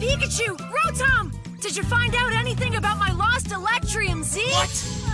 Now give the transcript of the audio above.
Pikachu! Rotom! Did you find out anything about my lost Electrium Z? What?